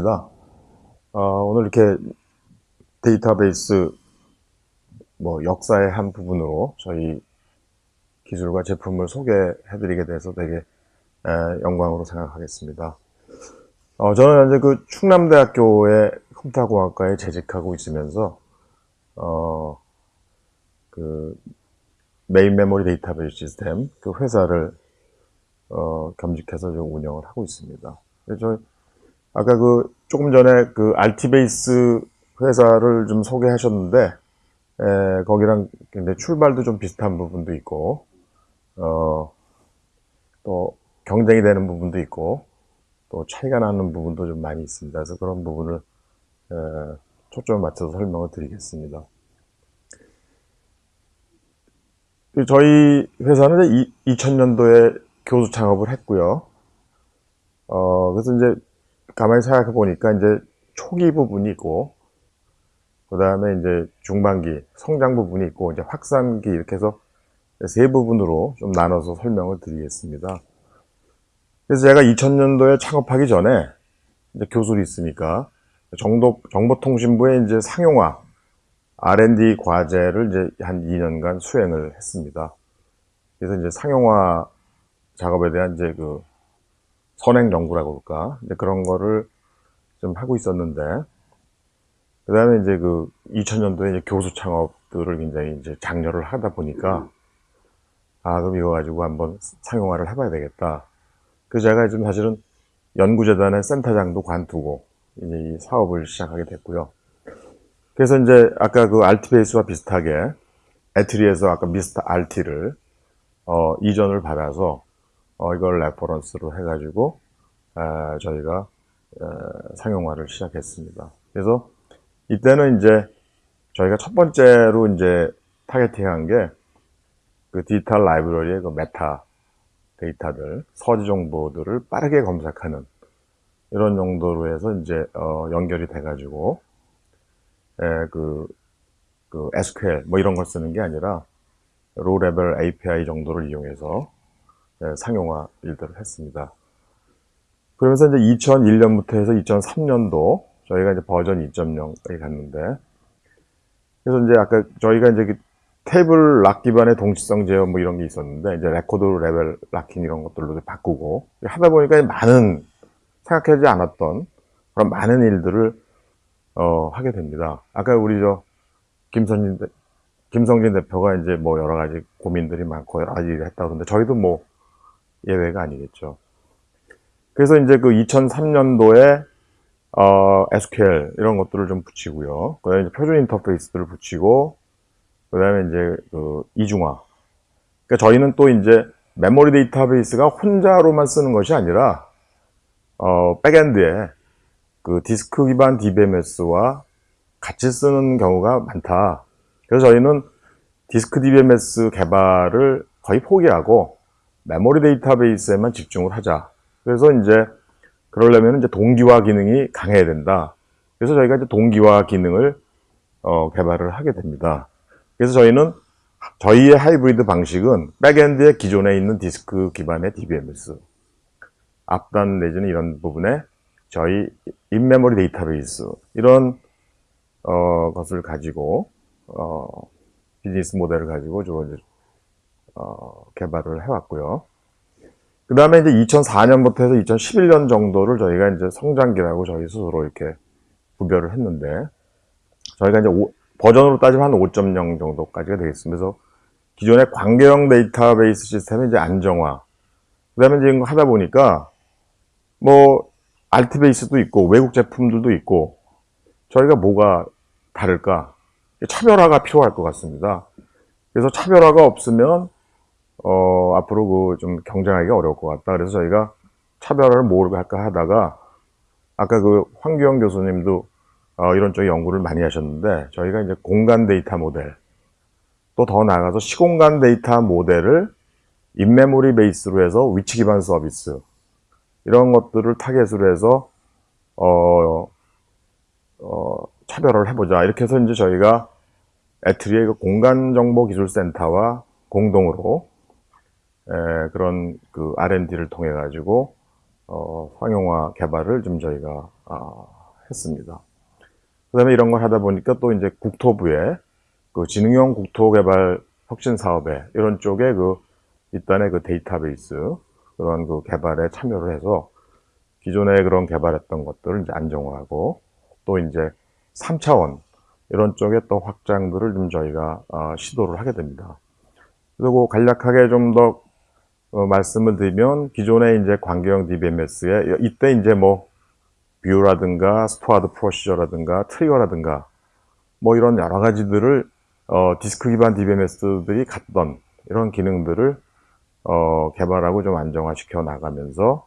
반갑습니다. 어, 오늘 이렇게 데이터베이스 뭐 역사의 한 부분으로 저희 기술과 제품을 소개해드리게 돼서 되게 에, 영광으로 생각하겠습니다. 어, 저는 현재 그 충남대학교의 컴퓨터공학과에 재직하고 있으면서 어, 그 메인 메모리 데이터베이스 시스템 그 회사를 어, 겸직해서 좀 운영을 하고 있습니다. 그래서 아까 그 조금 전에 그 알티베이스 회사를 좀 소개하셨는데 에, 거기랑 굉장히 출발도 좀 비슷한 부분도 있고 어, 또 경쟁이 되는 부분도 있고 또 차이가 나는 부분도 좀 많이 있습니다. 그래서 그런 부분을 에, 초점을 맞춰서 설명을 드리겠습니다. 저희 회사는 2000년도에 교수 창업을 했고요. 어, 그래서 이제 가만히 생각해 보니까 이제 초기 부분이 있고, 그 다음에 이제 중반기, 성장 부분이 있고, 이제 확산기 이렇게 해서 세 부분으로 좀 나눠서 설명을 드리겠습니다. 그래서 제가 2000년도에 창업하기 전에 이제 교수로 있으니까 정도, 정보통신부에 이제 상용화, R&D 과제를 이제 한 2년간 수행을 했습니다. 그래서 이제 상용화 작업에 대한 이제 그 선행 연구라고 그럴까 이제 그런 거를 좀 하고 있었는데 그 다음에 이제 그 2000년도에 이제 교수 창업들을 굉장히 이제 장려를 하다 보니까 아 그럼 이거 가지고 한번 상용화를 해봐야 되겠다. 그래서 제가 지금 사실은 연구재단의 센터장도 관두고 이제 이 사업을 시작하게 됐고요. 그래서 이제 아까 그 알티베이스와 비슷하게 ETRI에서 아까 Mr. RT를 어, 이전을 받아서 어, 이걸 reference로 해가지고 에, 저희가 에, 상용화를 시작했습니다. 그래서 이때는 이제 저희가 첫 번째로 이제 targeting한 게 그 디지털 라이브러리의 그 meta data들, 서지 정보들을 빠르게 검색하는 이런 정도로 해서 이제 어, 연결이 돼가지고 에, 그, 그 SQL 뭐 이런 걸 쓰는 게 아니라 low level API 정도를 이용해서 예, 상용화 일들을 했습니다. 그러면서 이제 2001년부터 해서 2003년도 저희가 이제 버전 2.0에 갔는데 그래서 이제 아까 저희가 이제 그 table lock 기반의 동시성 제어 뭐 이런 게 있었는데 이제 record level locking 이런 것들로 바꾸고 하다 보니까 많은 생각하지 않았던 그런 많은 일들을 어, 하게 됩니다. 아까 우리 저 김선진 김성진 대표가 이제 뭐 여러 가지 고민들이 많고 여러 가지 일을 했다 그러는데 저희도 뭐 예외가 아니겠죠. 그래서 이제 그 2003년도에 어, SQL 이런 것들을 좀 붙이고요. 그 다음에 표준 인터페이스들을 붙이고, 그 다음에 이제 그 이중화. 그러니까 저희는 또 이제 메모리 데이터베이스가 혼자로만 쓰는 것이 아니라, 어, backend에 그 디스크 기반 DBMS와 같이 쓰는 경우가 많다. 그래서 저희는 디스크 DBMS 개발을 거의 포기하고, 메모리 데이터베이스에만 집중을 하자. 그래서 이제 그러려면 이제 동기화 기능이 강해야 된다. 그래서 저희가 이제 동기화 기능을 어, 개발을 하게 됩니다. 그래서 저희는 저희의 하이브리드 방식은 backend의 기존에 있는 디스크 기반의 DBMS 앞단 내지는 이런 부분에 저희 in-memory 데이터베이스 이런 어, 것을 가지고 어, 비즈니스 모델을 가지고 좀 어, 개발을 해왔고요. 그 다음에 이제 2004년부터 해서 2011년 정도를 저희가 이제 성장기라고 저희 스스로 이렇게 구별을 했는데, 저희가 이제 오, 버전으로 따지면 한 5.0 정도까지가 되겠습니다. 그래서 기존의 관계형 데이터베이스 시스템의 이제 안정화, 그 다음에 이제 하다 보니까, 뭐, 알트베이스도 있고, 외국 제품들도 있고, 저희가 뭐가 다를까? 차별화가 필요할 것 같습니다. 그래서 차별화가 없으면 어, 앞으로 그 좀 경쟁하기가 어려울 것 같다. 그래서 저희가 차별화를 뭘 할까 하다가 아까 그 황규영 교수님도 어, 이런 쪽에 연구를 많이 하셨는데 저희가 이제 공간 데이터 모델 또 더 나아가서 시공간 데이터 모델을 in-memory base로 해서 위치 기반 서비스 이런 것들을 target으로 해서 어, 어, 차별화를 해보자 이렇게 해서 이제 저희가 ETRI의 그 공간정보기술센터와 공동으로 에, 그런 그 R&D를 통해 가지고 어, 상용화 개발을 좀 저희가 아, 했습니다. 그 다음에 이런 걸 하다 보니까 또 이제 국토부에 그 지능형 국토개발 혁신 사업에 이런 쪽에 그 일단의 그 데이터베이스 그런 그 개발에 참여를 해서 기존에 그런 개발했던 것들을 이제 안정화하고 또 이제 3차원 이런 쪽에 또 확장들을 좀 저희가 어, 시도를 하게 됩니다. 그리고 간략하게 좀더 어, 말씀을 드리면 기존의 이제 관계형 DBMS에 이때 이제 뭐 view라든가 stored procedure라든가 trigger라든가 뭐 이런 여러 가지들을 어, 디스크 기반 DBMS들이 갖던 이런 기능들을 어, 개발하고 좀 안정화시켜 나가면서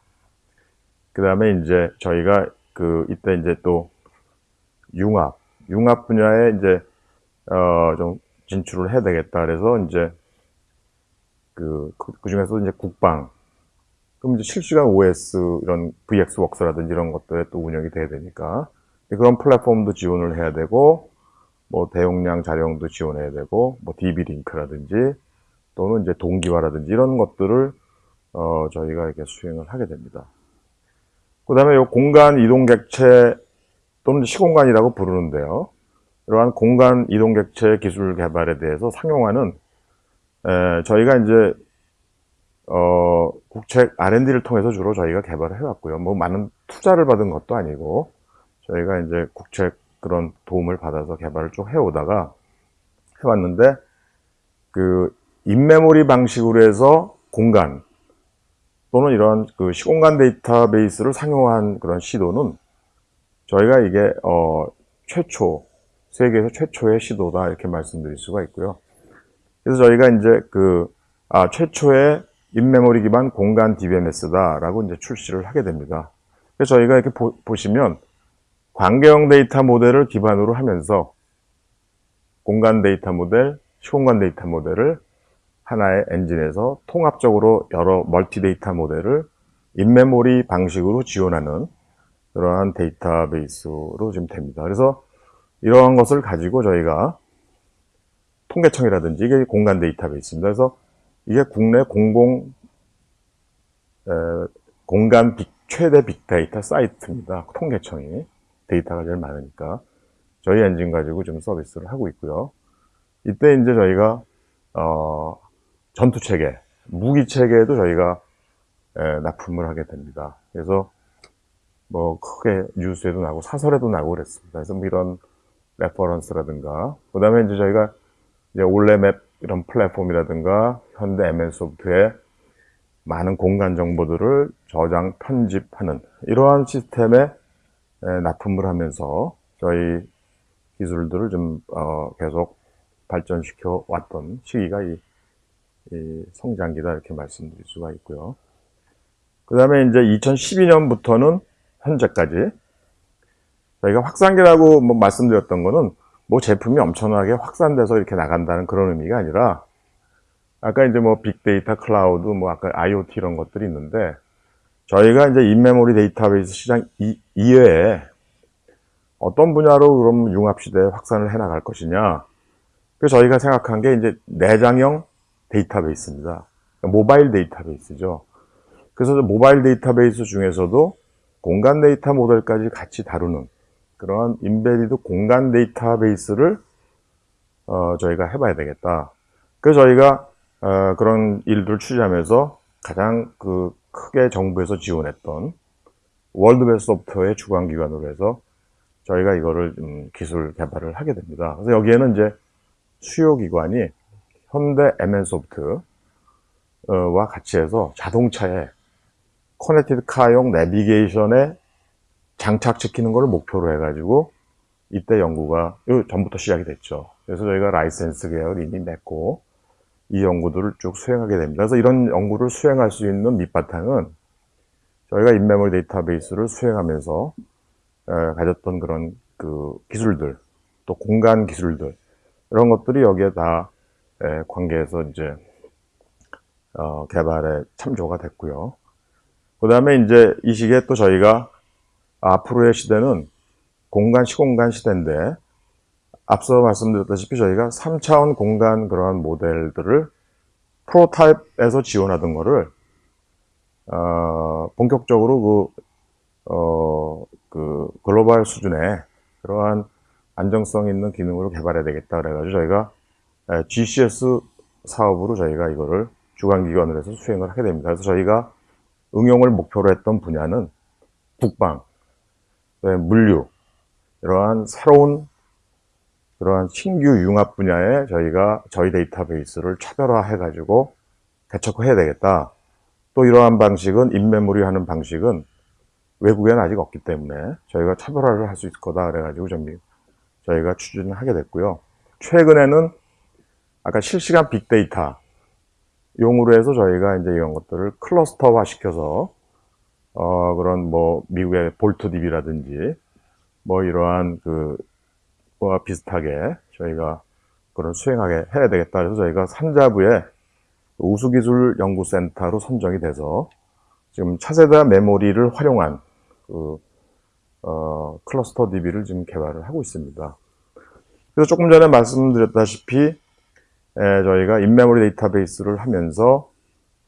그 다음에 이제 저희가 그 이때 이제 또 융합 융합 분야에 이제 어, 좀 진출을 해야 되겠다. 그래서 이제 그, 그, 그 중에서 이제 국방 그럼 이제 실시간 OS 이런 VX웍스라든지 이런 것들에 또 운영이 돼야 되니까 그런 플랫폼도 지원을 해야 되고 뭐 대용량 자료도 지원해야 되고 뭐 DB 링크라든지 또는 이제 동기화라든지 이런 것들을 어 저희가 이렇게 수행을 하게 됩니다. 그 다음에 이 공간 이동 객체 또는 시공간이라고 부르는데요. 이러한 공간 이동 객체 기술 개발에 대해서 상용화는 에, 저희가 이제 어, 국책 R&D를 통해서 주로 저희가 개발을 해왔고요. 뭐 많은 투자를 받은 것도 아니고 저희가 이제 국책 그런 도움을 받아서 개발을 쭉 해오다가 해왔는데 그 인메모리 방식으로 해서 공간 또는 이런 그 시공간 데이터베이스를 상용화한 그런 시도는 저희가 이게 어 최초 세계에서 최초의 시도다 이렇게 말씀드릴 수가 있고요. 그래서 저희가 이제 그 아, 최초의 인메모리 기반 공간 DBMS다라고 이제 출시를 하게 됩니다. 그래서 저희가 이렇게 보, 시면 관계형 데이터 모델을 기반으로 하면서 공간 데이터 모델, 시공간 데이터 모델을 하나의 엔진에서 통합적으로 여러 multi data model을 in-memory 방식으로 지원하는 그러한 데이터베이스로 지금 됩니다. 그래서 이러한 것을 가지고 저희가 통계청이라든지 이게 공간 데이터베이스입니다. 그래서 이게 국내 공공 에, 공간 빅, 최대 빅데이터 사이트입니다. 통계청이 데이터가 제일 많으니까 저희 엔진 가지고 좀 서비스를 하고 있고요. 이때 이제 저희가 어, 전투 체계, 무기 체계에도 저희가 에, 납품을 하게 됩니다. 그래서 뭐 크게 뉴스에도 나고 사설에도 나고 그랬습니다. 그래서 뭐 이런 reference라든가 그 다음에 이제 저희가 이제 올레맵 이런 플랫폼이라든가 현대 MN 소프트에 많은 공간 정보들을 저장, 편집하는 이러한 시스템에 납품을 하면서 저희 기술들을 좀 어, 계속 발전시켜 왔던 시기가 이, 이, 성장기다 이렇게 말씀드릴 수가 있고요. 그 다음에 이제 2012년부터는 현재까지 저희가 확산기라고 뭐 말씀드렸던 거는 뭐 제품이 엄청나게 확산돼서 이렇게 나간다는 그런 의미가 아니라 아까 이제 뭐 빅데이터 클라우드 뭐 아까 IoT 이런 것들이 있는데 저희가 이제 in-memory 데이터베이스 시장 이, 이외에 어떤 분야로 그럼 융합 시대에 확산을 해 나갈 것이냐? 그래서 저희가 생각한 게 이제 내장형 데이터베이스입니다. 모바일 데이터베이스죠. 그래서 모바일 데이터베이스 중에서도 공간 데이터 모델까지 같이 다루는 그러한 embedded 공간 데이터베이스를 어, 저희가 해봐야 되겠다. 그래서 저희가 어, 그런 일들을 취재하면서 가장 그 크게 정부에서 지원했던 World Best Software의 주관기관으로 해서 저희가 이거를 음, 기술 개발을 하게 됩니다. 그래서 여기에는 이제 수요기관이 현대 MN소프트와 같이 해서 자동차에 connected car용 내비게이션에 장착시키는 것을 목표로 해가지고 이때 연구가 전부터 시작이 됐죠. 그래서 저희가 라이센스 계약을 이미 맺고 이 연구들을 쭉 수행하게 됩니다. 그래서 이런 연구를 수행할 수 있는 밑바탕은 저희가 in-memory 데이터베이스를 수행하면서 가졌던 그런 그 기술들, 또 공간 기술들 이런 것들이 여기에 다 관계해서 이제 어, 개발에 참조가 됐고요. 그 다음에 이제 이 시기에 또 저희가 앞으로의 시대는 공간, 시공간 시대인데 앞서 말씀드렸다시피 저희가 3차원 공간 그러한 모델들을 프로타입에서 지원하던 거를 어, 본격적으로 그, 어, 그 글로벌 수준의 그러한 안정성 있는 기능으로 개발해야 되겠다 그래가지고 저희가 에, GCS 사업으로 저희가 이거를 주관기관으로 해서 수행을 하게 됩니다. 그래서 저희가 응용을 목표로 했던 분야는 국방, 물류, 이러한 새로운 그러한 신규 융합 분야에 저희가 저희 데이터베이스를 차별화해 가지고 개척해야 되겠다. 또 이러한 방식은 인메모리 하는 방식은 외국에는 아직 없기 때문에 저희가 차별화를 할 수 있을 거다 그래가지고 좀 저희가 추진을 하게 됐고요. 최근에는 아까 실시간 빅데이터 용으로 해서 저희가 이제 이런 것들을 클러스터화 시켜서 어 그런 뭐 미국의 볼트 DB라든지 뭐 이러한 그와 비슷하게 저희가 그런 수행하게 해야 되겠다 해서 저희가 산자부의 우수기술연구센터로 선정이 돼서 지금 차세대 메모리를 활용한 그 어, 클러스터 DB를 지금 개발을 하고 있습니다. 그래서 조금 전에 말씀드렸다시피 에, 저희가 in-memory 데이터베이스를 하면서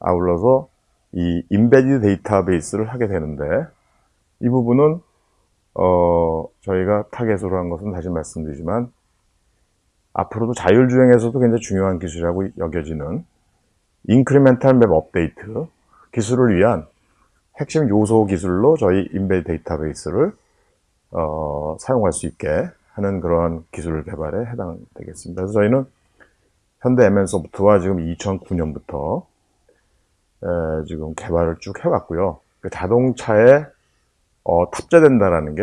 아울러서 이 embedded 데이터베이스를 하게 되는데 이 부분은 어, 저희가 target으로 한 것은 다시 말씀드리지만 앞으로도 자율주행에서도 굉장히 중요한 기술이라고 여겨지는 incremental map update 기술을 위한 핵심 요소 기술로 저희 인베 데이터베이스를 어, 사용할 수 있게 하는 그런 기술 개발에 해당되겠습니다. 그래서 저희는 현대 MN소프트와 지금 2009년부터 에, 지금 개발을 쭉 해왔고요. 그 자동차에 어, 탑재된다라는 게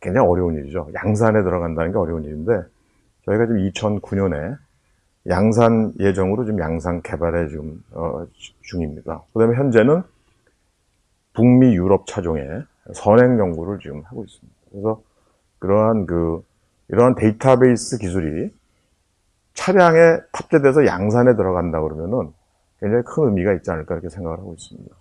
굉장히 어려운 일이죠. 양산에 들어간다는 게 어려운 일인데 저희가 지금 2009년에 양산 예정으로 지금 양산 개발에 지금 어, 중입니다. 그 다음에 현재는 북미 유럽 차종에 선행 연구를 지금 하고 있습니다. 그래서 그러한 그 이러한 데이터베이스 기술이 차량에 탑재돼서 양산에 들어간다 그러면은 굉장히 큰 의미가 있지 않을까 이렇게 생각을 하고 있습니다.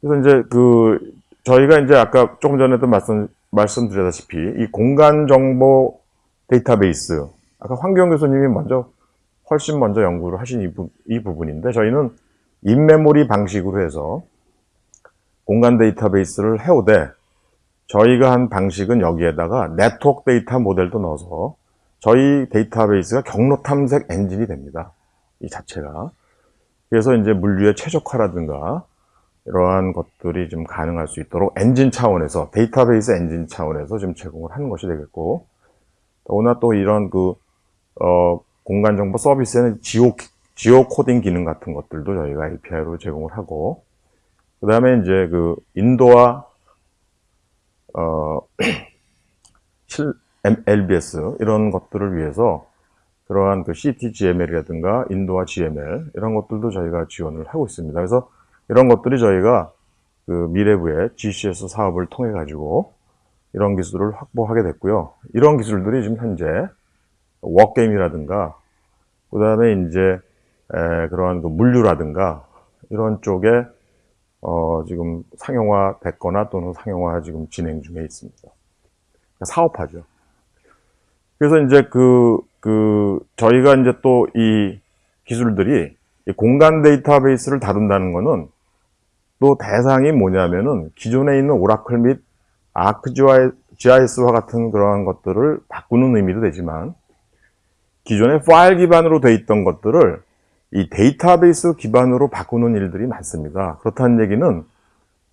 그래서 이제 그 저희가 이제 아까 조금 전에도 말씀 말씀드렸다시피 이 공간 정보 데이터베이스 아까 황경 교수님이 먼저 훨씬 먼저 연구를 하신 이, 부, 이 부분인데 저희는 in-memory 방식으로 해서 공간 데이터베이스를 해오되 저희가 한 방식은 여기에다가 네트워크 데이터 모델도 넣어서 저희 데이터베이스가 경로 탐색 엔진이 됩니다. 이 자체가. 그래서 이제 물류의 최적화라든가 이러한 것들이 좀 가능할 수 있도록 엔진 차원에서 데이터베이스 엔진 차원에서 좀 제공을 하는 것이 되겠고 더구나 또 이런 그 어, 공간 정보 서비스에는 지오 지오 코딩 기능 같은 것들도 저희가 API로 제공을 하고 그 다음에 이제 그 인도와 어, 실, LBS 이런 것들을 위해서 그러한 그 CTGML이라든가 인도와 GML 이런 것들도 저희가 지원을 하고 있습니다. 그래서 이런 것들이 저희가 그 미래부의 GCS 사업을 통해 가지고 이런 기술을 확보하게 됐고요. 이런 기술들이 지금 현재 워게임이라든가 그 다음에 이제 에, 그러한 그 물류라든가 이런 쪽에 어, 지금 상용화 됐거나 또는 상용화 지금 진행 중에 있습니다. 그러니까 사업화죠. 그래서 이제 그, 그, 저희가 이제 또 이 기술들이 이 공간 데이터베이스를 다룬다는 거는 또 대상이 뭐냐면은 기존에 있는 오라클 및 아크GIS와 같은 그러한 것들을 바꾸는 의미도 되지만 기존에 파일 기반으로 돼 있던 것들을 이 데이터베이스 기반으로 바꾸는 일들이 많습니다. 그렇다는 얘기는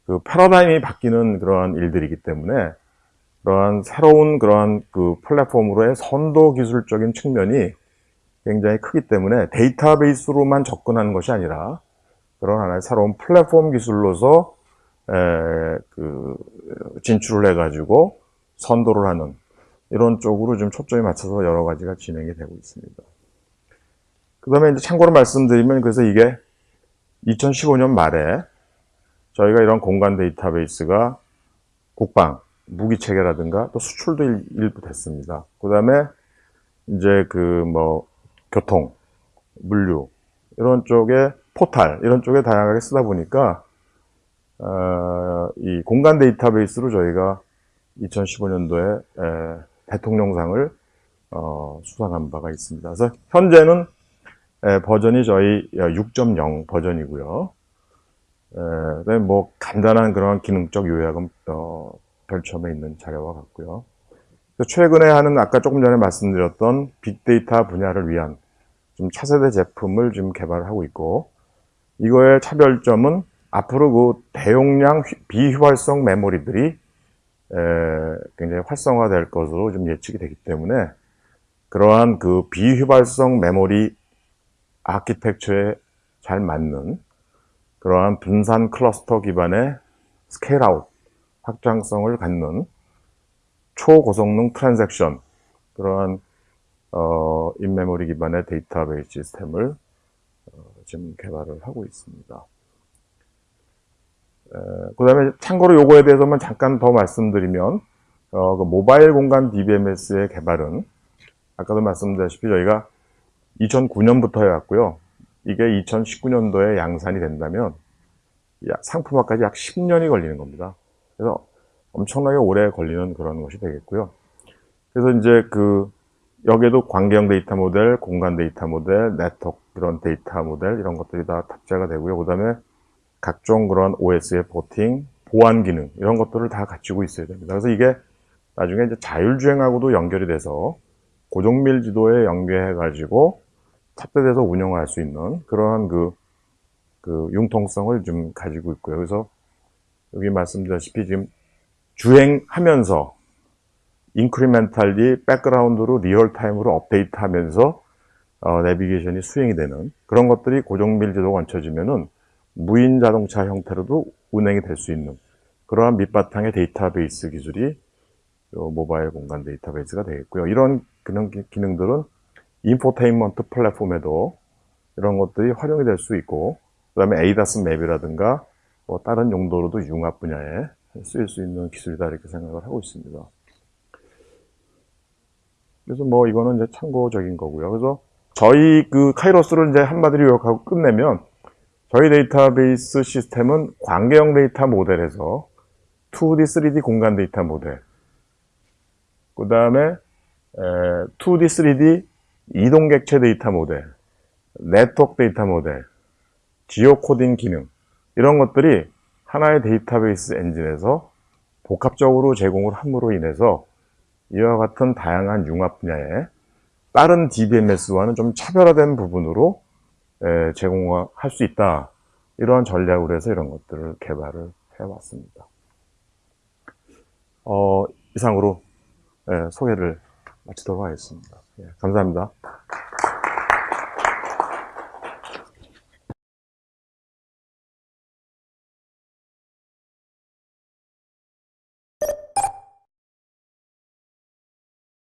그 패러다임이 바뀌는 그러한 일들이기 때문에 그러한 새로운 그러한 그 플랫폼으로의 선도 기술적인 측면이 굉장히 크기 때문에 데이터베이스로만 접근하는 것이 아니라 그런 하나의 새로운 플랫폼 기술로서 에, 그 진출을 해가지고 선도를 하는 이런 쪽으로 좀 초점이 맞춰서 여러 가지가 진행이 되고 있습니다. 그 다음에 이제 참고로 말씀드리면 그래서 이게 2015년 말에 저희가 이런 공간 데이터베이스가 국방, 무기 체계라든가 또 수출도 일, 부 됐습니다. 그 다음에 이제 그 뭐 교통, 물류 이런 쪽에 포탈 이런 쪽에 다양하게 쓰다 보니까 어, 이 공간 데이터베이스로 저희가 2015년도에 에, 대통령상을 어, 수상한 바가 있습니다. 그래서 현재는 에, 버전이 저희 6.0 버전이고요. 에, 그다음에 뭐 간단한 그런 기능적 요약은 어, 별첨에 있는 자료와 같고요. 최근에 하는 아까 조금 전에 말씀드렸던 빅데이터 분야를 위한 좀 차세대 제품을 지금 개발하고 있고 이거의 차별점은 앞으로 그 대용량 휘- 비휘발성 메모리들이 에, 굉장히 활성화될 것으로 좀 예측이 되기 때문에 그러한 그 비휘발성 메모리 아키텍처에 잘 맞는 그러한 분산 클러스터 기반의 scale-out 확장성을 갖는 초고성능 transaction 그러한 어, in-memory 기반의 데이터베이스 시스템을 어, 지금 개발을 하고 있습니다. 그 다음에 참고로 요거에 대해서만 잠깐 더 말씀드리면 어, 그 모바일 공간 DBMS의 개발은 아까도 말씀드렸다시피 저희가 2009년부터 해왔고요. 이게 2019년도에 양산이 된다면 약- 상품화까지 약 10년이 걸리는 겁니다. 그래서 엄청나게 오래 걸리는 그런 것이 되겠고요. 그래서 이제 그 여기에도 관계형 데이터 모델, 공간 데이터 모델, 네트워크 그런 데이터 모델 이런 것들이 다 탑재가 되고요. 그 다음에 각종 그런 OS의 porting, 보안 기능 이런 것들을 다 갖추고 있어야 됩니다. 그래서 이게 나중에 이제 자율주행하고도 연결이 돼서 고정밀 지도에 연계해 가지고 탑재돼서 운영할 수 있는 그러한 그, 그 융통성을 좀 가지고 있고요. 그래서 여기 말씀드렸다시피 지금 주행하면서 incrementally background로 real-time으로 업데이트하면서 어, 내비게이션이 수행이 되는 그런 것들이 고정밀 지도가 얹혀지면은 무인 자동차 형태로도 운행이 될 수 있는 그러한 밑바탕의 데이터베이스 기술이 요 모바일 공간 데이터베이스가 되겠고요. 이런 기능, 기능들은 인포테인먼트 플랫폼에도 이런 것들이 활용이 될 수 있고 그 다음에 ADAS map이라든가 뭐 다른 용도로도 융합 분야에 쓰일 수 있는 기술이다 이렇게 생각을 하고 있습니다. 그래서 뭐 이거는 이제 참고적인 거고요. 그래서 저희 그 카이로스를 이제 한마디로 요약하고 끝내면 저희 데이터베이스 시스템은 관계형 데이터 모델에서 2D, 3D 공간 데이터 모델, 그 다음에 2D, 3D 이동객체 데이터 모델, 네트워크 데이터 모델, geocoding 기능 이런 것들이 하나의 데이터베이스 엔진에서 복합적으로 제공을 함으로 인해서 이와 같은 다양한 융합 분야에 다른 DBMS와는 좀 차별화된 부분으로 에, 제공할 수 있다. 이러한 전략으로 해서 이런 것들을 개발을 해왔습니다. 어, 이상으로 예, 소개를 마치도록 하겠습니다. 예, 감사합니다.